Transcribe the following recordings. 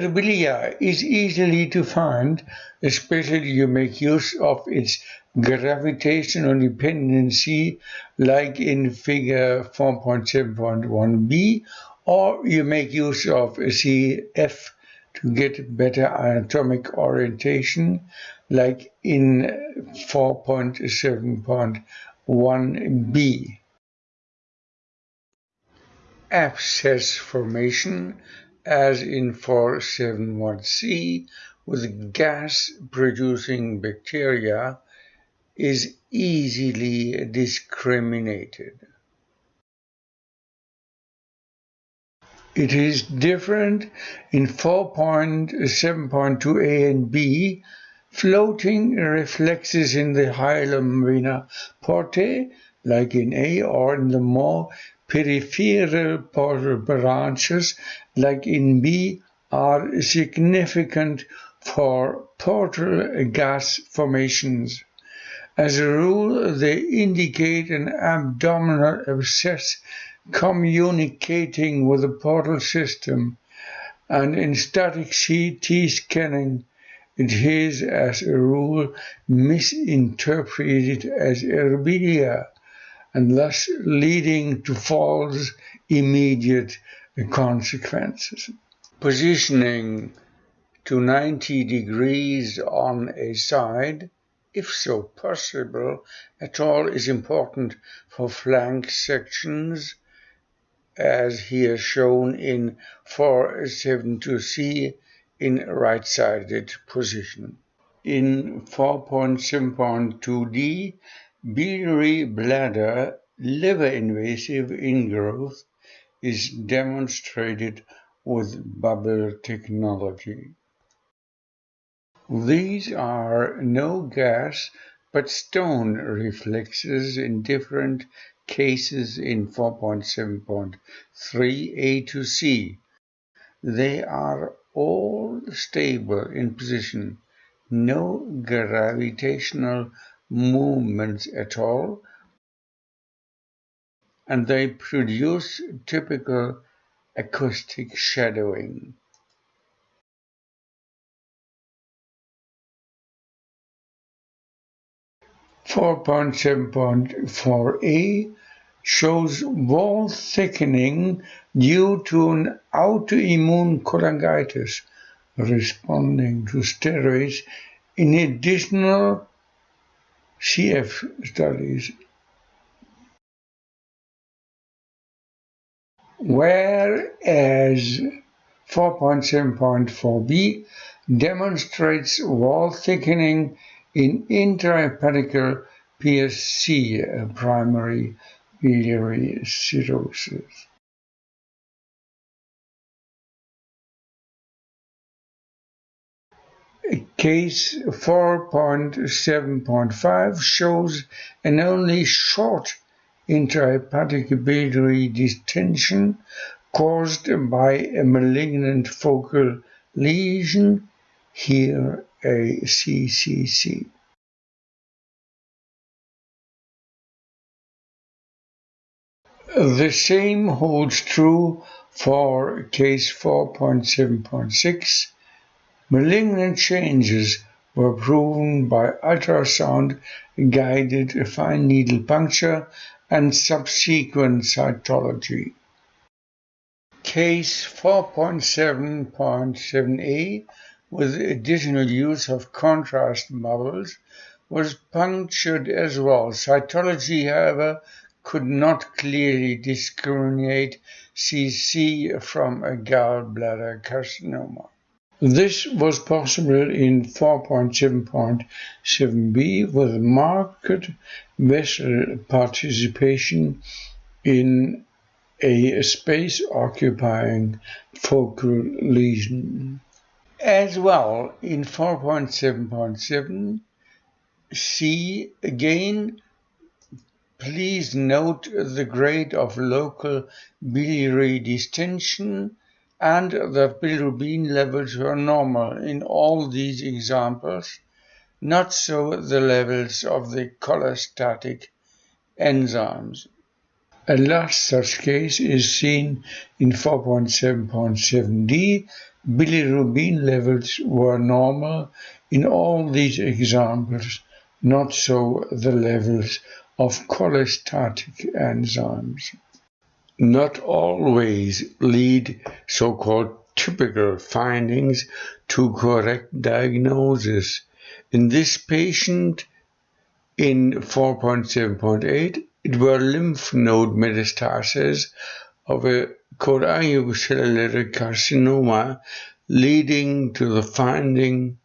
Aerobilia is easily to find, especially you make use of its gravitational dependency like in figure 4.7.1b or you make use of CF to get better anatomic orientation like in 4.7.1b. Abscess formation as in 471c with gas producing bacteria is easily discriminated. It is different in 4.7.2a and b, floating reflexes in the hilum vena portae, like in A, or in the more peripheral portal branches, like in B, are significant for portal gas formations. As a rule, they indicate an abdominal abscess communicating with the portal system, and in static CT scanning, it is, as a rule, misinterpreted as aerobilia and thus leading to false immediate consequences. Positioning to 90 degrees on a side, if so possible at all, is important for flank sections, as here shown in 472C in right-sided position. In 4.7.2D, Biliary bladder liver invasive ingrowth is demonstrated with bubble technology. These are no gas but stone reflexes in different cases in 4.7.3a to c. They are all stable in position, no gravitational movements at all, and they produce typical acoustic shadowing. Four point seven point four A shows wall thickening due to an autoimmune cholangitis responding to steroids in additional CF studies, whereas 4.7.4b demonstrates wall thickening in intrahepatic PSC, primary biliary cirrhosis. Case 4.7.5 shows an only short intrahepatic biliary distension caused by a malignant focal lesion, here a CCC. The same holds true for case 4.7.6 Malignant changes were proven by ultrasound-guided fine needle puncture and subsequent cytology. Case 4.7.7a, with additional use of contrast bubbles, was punctured as well. Cytology, however, could not clearly discriminate CC from a gallbladder carcinoma. This was possible in 4.7.7b with marked vessel participation in a space-occupying focal lesion. As well, in 4.7.7, C again, please note the grade of local biliary distension and the bilirubin levels were normal in all these examples, not so the levels of the cholestatic enzymes. A last such case is seen in 4.7.7d Bilirubin levels were normal in all these examples, not so the levels of cholestatic enzymes. Not always lead so-called typical findings to correct diagnosis. In this patient, in 4.7.8, it were lymph node metastases of a cholangiocellular carcinoma leading to the finding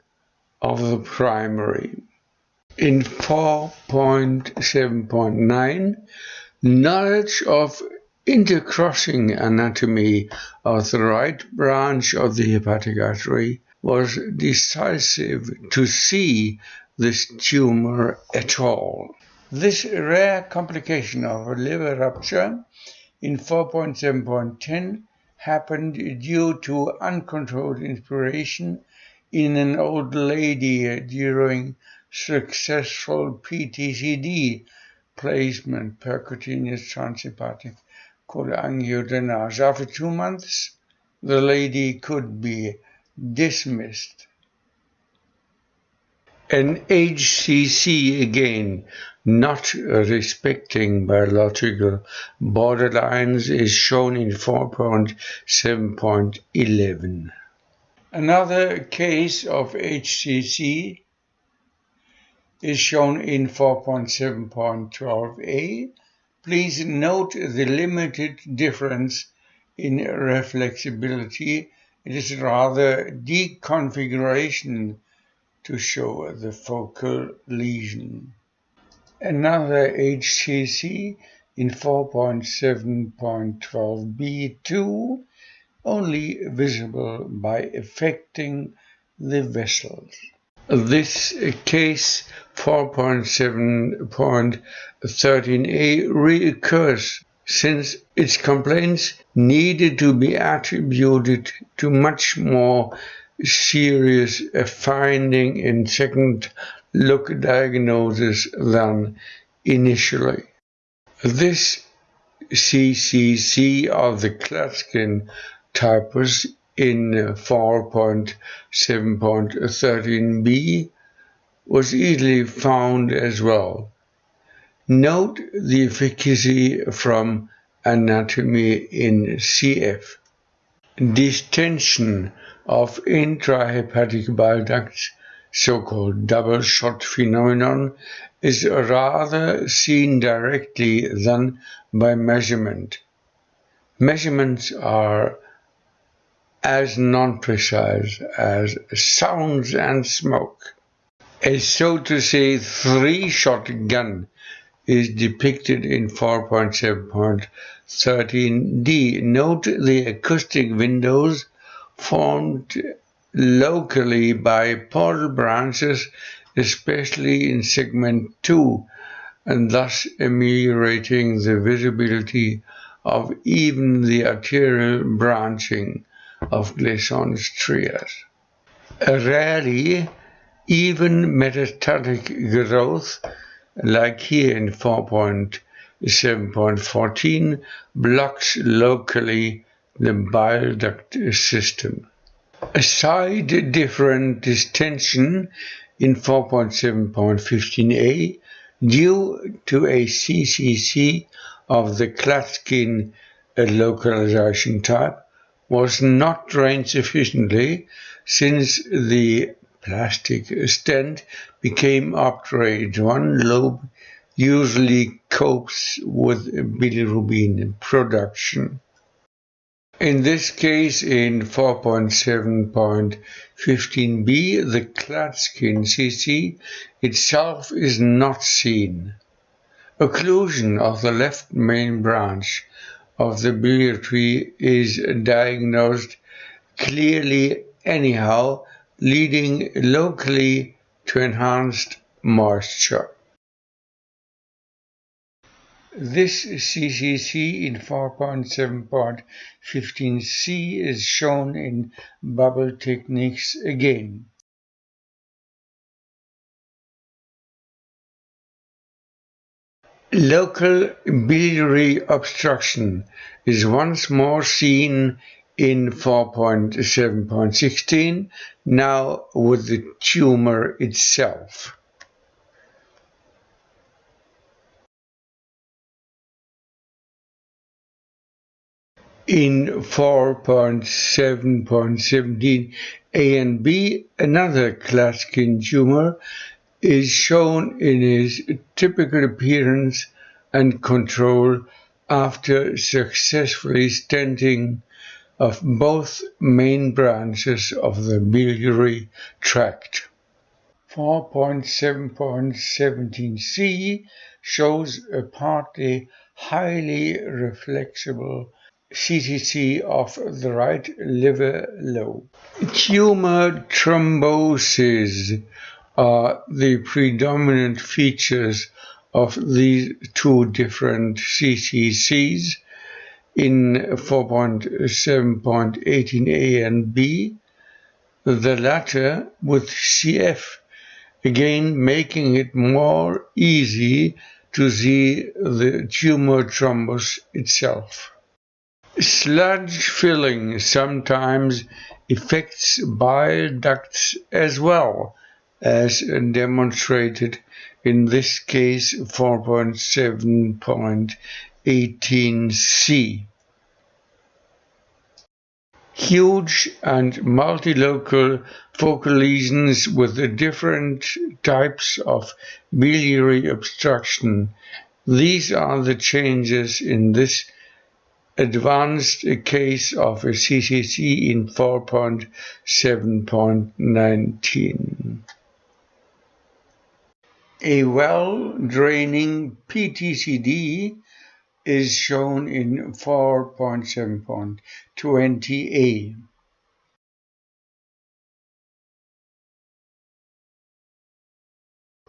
of the primary. In 4.7.9, knowledge of intercrossing anatomy of the right branch of the hepatic artery was decisive to see this tumor at all. This rare complication of liver rupture in 4.7.10 happened due to uncontrolled inspiration in an old lady during successful PTCD placement, percutaneous transhepatic cholangiodrainage. After ah. two months, the lady could be dismissed. An HCC again not respecting biological borderlines is shown in 4.7.11. Another case of HCC is shown in 4.7.12a. Please note the limited difference in reflexibility. It is rather deconfiguration to show the focal lesion. Another HCC in 4.7.12b2 only visible by affecting the vessels. This case 4.7.13a reoccurs since its complaints needed to be attributed to much more serious finding in second look diagnosis than initially. This CCC of the Klatskin typus in 4.7.13b was easily found as well. Note the efficacy from anatomy in CF. Distension of intrahepatic bile ducts, so-called double shot phenomenon, is rather seen directly than by measurement. Measurements are as non-precise as sounds and smoke. A so to say three-shot gun is depicted in 4.7.13d. Note the acoustic windows formed locally by portal branches, especially in segment 2, and thus ameliorating the visibility of even the arterial branching of Glisson's trias. A rarely, even metastatic growth, like here in 4.7.14, blocks locally the bile duct system. A side different distension in 4.7.15a due to a CCC of the Klatskin localization type was not drained sufficiently since the plastic stent became obturate. One lobe usually copes with bilirubin production. In this case, in 4.7.15b, the Klatskin CC itself is not seen. Occlusion of the left main branch of the biliary tree is diagnosed clearly anyhow, leading locally to enhanced moisture. This CCC in 4.7.15c is shown in bubble techniques again. Local biliary obstruction is once more seen in 4.7.16, now with the tumor itself. In 4.7.17 A and B, another Klatskin tumor is shown in his typical appearance and control after successfully stenting of both main branches of the biliary tract. 4.7.17c shows a partly highly reflexible CTC of the right liver lobe. Tumor thrombosis are the predominant features of these two different CTCs in 4.7.18a and b, the latter with CF, again making it more easy to see the tumor thrombus itself. Sludge filling sometimes affects bile ducts as well, as demonstrated in this case 4.7.18c. Huge and multilocal focal lesions with different types of biliary obstruction. These are the changes in this advanced case of a CCC in 4.7.19. A well-draining PTCD is shown in 4.7.20a.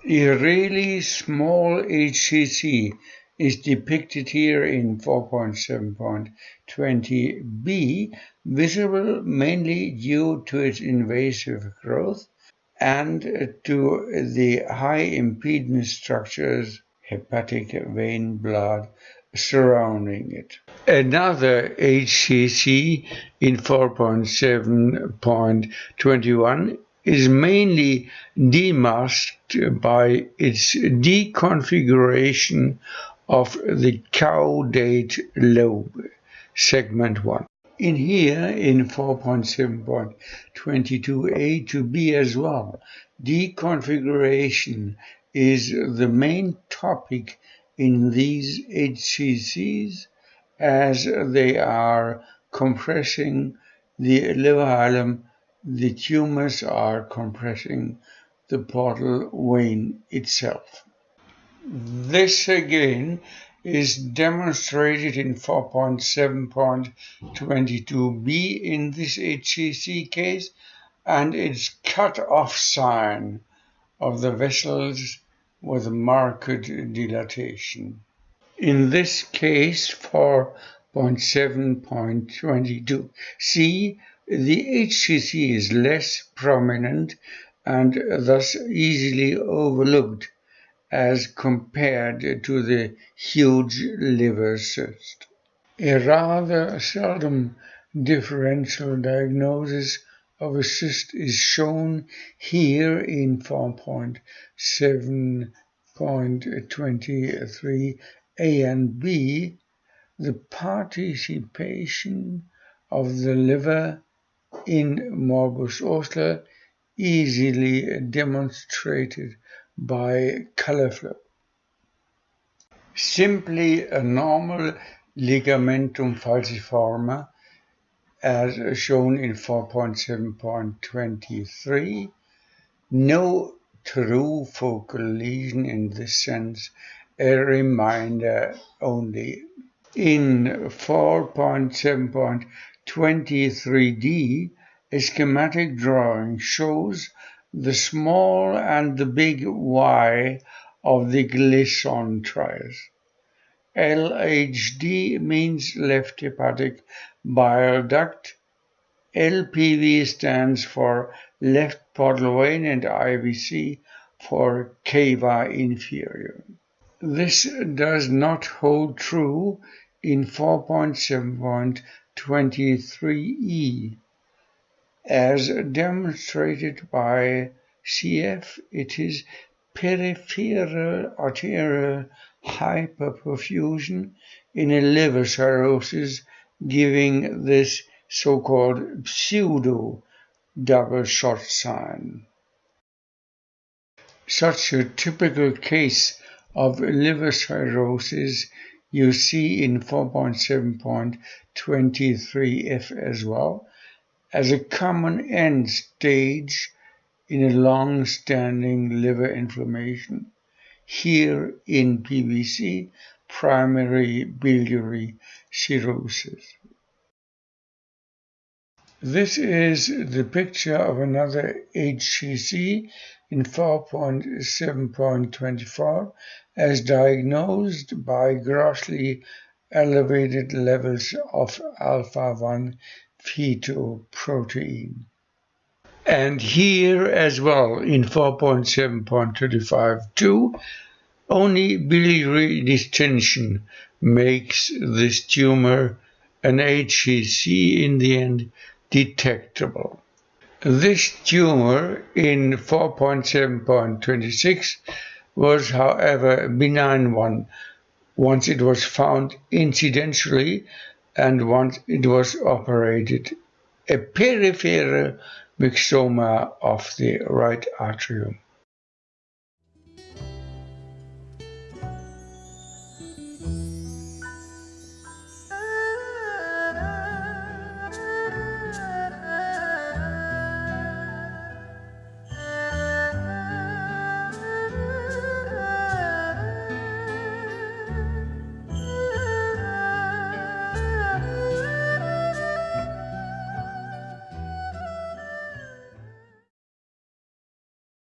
A really small HCC is depicted here in 4.7.20b, visible mainly due to its invasive growth and to the high impedance structures, hepatic vein blood, surrounding it. Another HCC in 4.7.21 is mainly demasked by its deconfiguration of the caudate lobe, segment 1. In here, in 4.7.22a to b as well, deconfiguration is the main topic in these HCCs as they are compressing the liver hilum, the tumors are compressing the portal vein itself. This again is demonstrated in 4.7.22b in this HCC case and its cut-off sign of the vessels with marked dilatation. In this case, 4.7.22 c, the HCC is less prominent and thus easily overlooked as compared to the huge liver cyst. A rather seldom differential diagnosis of a cyst is shown here in 4.7.23 A and B, the participation of the liver in morbus Osler easily demonstrated by color flow. Simply a normal ligamentum falciforme as shown in 4.7.23. No true focal lesion in this sense, a reminder only. In 4.7.23d, a schematic drawing shows the small and the big Y of the Glisson trias. LHD means left hepatic bile duct. LPV stands for left portal vein and IVC for cava inferior. This does not hold true in 4.7.24 23E. As demonstrated by CF, it is peripheral arterial hyperperfusion in a liver cirrhosis, giving this so-called pseudo double shot sign. Such a typical case of liver cirrhosis you see in 4.7.23F as well, as a common end stage in a long-standing liver inflammation, here in PBC, primary biliary cirrhosis. This is the picture of another HCC in 4.7.24 as diagnosed by grossly elevated levels of alpha-1 fetoprotein. And here as well in 4.7.35.2, only biliary distension makes this tumor an HCC in the end detectable. This tumor in 4.7.26 was, however, a benign one once it was found incidentally and once it was operated. A peripheral myxoma of the right atrium.